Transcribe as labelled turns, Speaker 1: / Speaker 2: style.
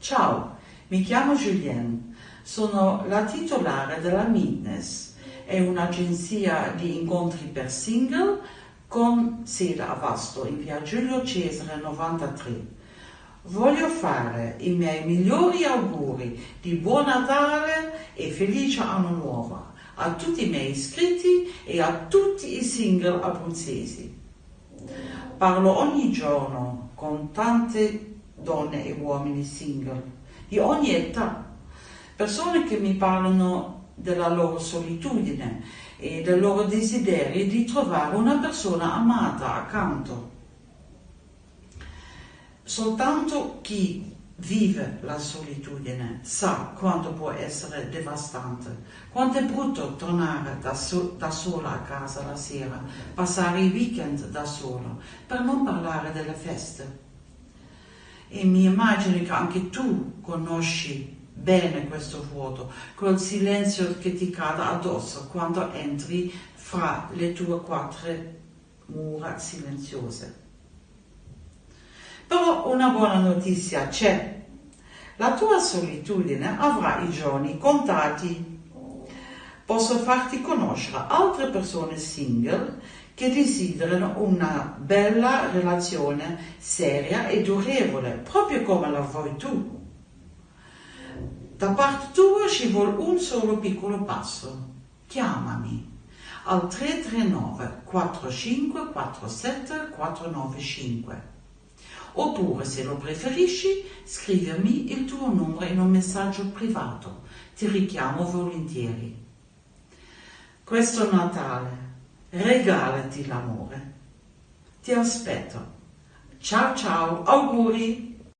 Speaker 1: Ciao, mi chiamo Julien, sono la titolare della Meetness, è un'agenzia di incontri per single con sede a Vasto in via Giulio Cesare 93. Voglio fare i miei migliori auguri di buon Natale e felice anno nuovo a tutti i miei iscritti e a tutti i single abruzzesi. Parlo ogni giorno con tante donne e uomini single di ogni età, persone che mi parlano della loro solitudine e del loro desiderio di trovare una persona amata accanto. Soltanto chi vive la solitudine sa quanto può essere devastante, quanto è brutto tornare da, so da, sola a casa la sera, passare i weekend da solo, per non parlare delle feste. E mi immagino che anche tu conosci bene questo vuoto, quel silenzio che ti cade addosso quando entri fra le tue quattro mura silenziose. Però una buona notizia c'è. La tua solitudine avrà i giorni contati. Posso farti conoscere altre persone single che desiderano una bella relazione seria e durevole, proprio come la vuoi tu. Da parte tua ci vuole un solo piccolo passo. Chiamami al 339 45 47 495 Oppure, se lo preferisci, scrivermi il tuo numero in un messaggio privato. Ti richiamo volentieri. Questo Natale regalati l'amore. Ti aspetto. Ciao ciao, auguri!